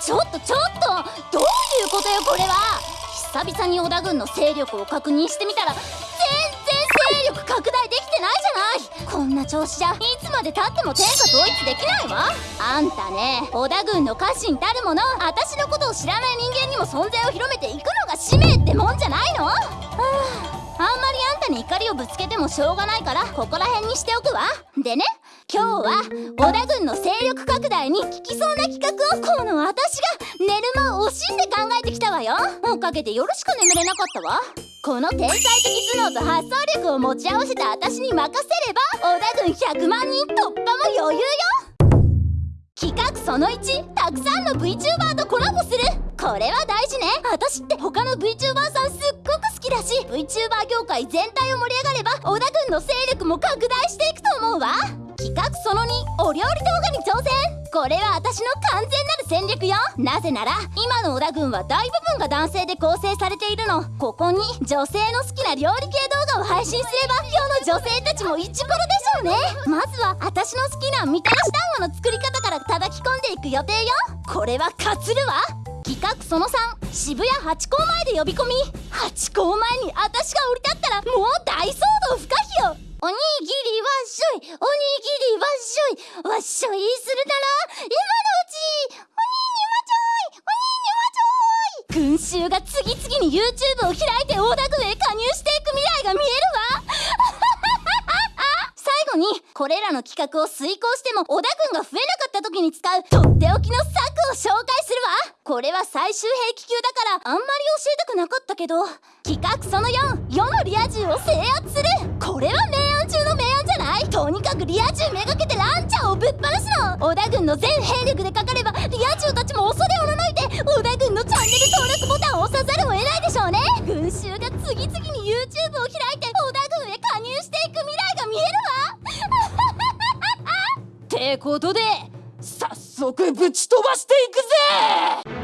ちょっとちょっとどういうことよこれは。久々に織田軍の勢力を確認してみたら全然勢力拡大できてないじゃない。こんな調子じゃいつまでたっても天下統一できないわ。あんたね織田軍の家臣たるもの私のことを知らない人間にも存在を広めていくのが使命ってもんじゃないの。ああんまりあんたに怒りをぶつけてもしょうがないからここら辺にしておくわ。でね今日は織田軍の勢力拡大に効きそうな企画をこの私が寝る間を惜しんで考えてきたわよ。おかげで夜しか眠れなかったわ。この天才的頭脳と発想力を持ち合わせた私に任せれば織田軍100万人突破も余裕よ。企画その1たくさんの VTuber とコラボする。これは大事ね。私って他の VTuber さんすっごく好きだし VTuber 業界全体を盛り上がれば織田軍の勢力も拡大していくと思うわ。企画その2お料理動画に挑戦。これは私の完全なる戦略よ。なぜなら今の織田軍は大部分が男性で構成されているの。ここに女性の好きな料理系動画を配信すれば世の女性たちもイチコロでしょうね。まずは私の好きなみたらし団子の作り方から叩き込んでいく予定よ。これはかつるわ。企画その3渋谷ハチ公前で呼び込み。ハチ公前に私が降り立ったらもう大騒動不可避よ。おにぎりわっしょい。おにぎりいわっしょいするなら今のうちおにぎりわちょいおにぎりわちょい群衆が次々に YouTube を開いて大田区へ加入していく未来が見えるわ最後にこれらの企画を遂行しても織田軍が増えなかった時に使うとっておきの策を紹介するわこれは最終兵器級だからあんまり教えたくなかったけど企画その4世のリア充を制圧するとにかくリア充めがけてランチャーをぶっ放すの。織田軍の全兵力でかかればリア充たちも恐れおののいて織田軍のチャンネル登録ボタンを押さざるを得ないでしょうね。群衆が次々に YouTube を開いて織田軍へ加入していく未来が見えるわってことで早速ぶち飛ばしていくぜ！